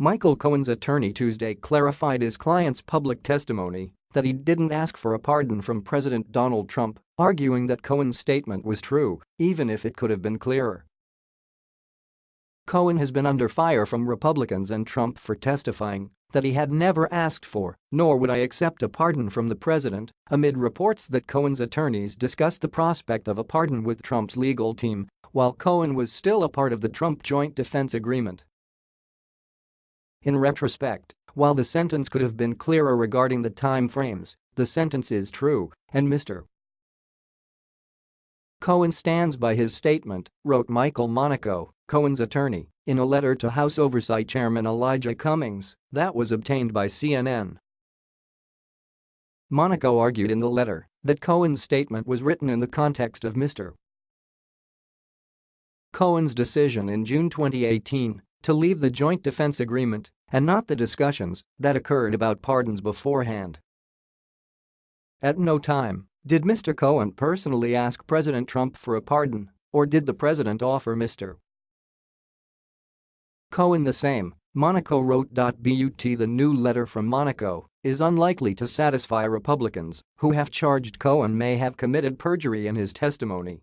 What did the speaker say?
Michael Cohen's attorney Tuesday clarified his client's public testimony that he didn't ask for a pardon from President Donald Trump, arguing that Cohen's statement was true, even if it could have been clearer. Cohen has been under fire from Republicans and Trump for testifying that he had never asked for, nor would I accept a pardon from the president, amid reports that Cohen's attorneys discussed the prospect of a pardon with Trump's legal team while Cohen was still a part of the Trump Joint Defense Agreement. In retrospect, while the sentence could have been clearer regarding the time frames, the sentence is true, and Mr. Cohen stands by his statement, wrote Michael Monico, Cohen's attorney, in a letter to House Oversight Chairman Elijah Cummings that was obtained by CNN. Monico argued in the letter that Cohen's statement was written in the context of Mr. Cohen's decision in June 2018 to leave the Joint Defense Agreement and not the discussions that occurred about pardons beforehand. At no time did Mr. Cohen personally ask President Trump for a pardon, or did the president offer Mr. Cohen the same, Monico wrote. But the new letter from Monico is unlikely to satisfy Republicans who have charged Cohen may have committed perjury in his testimony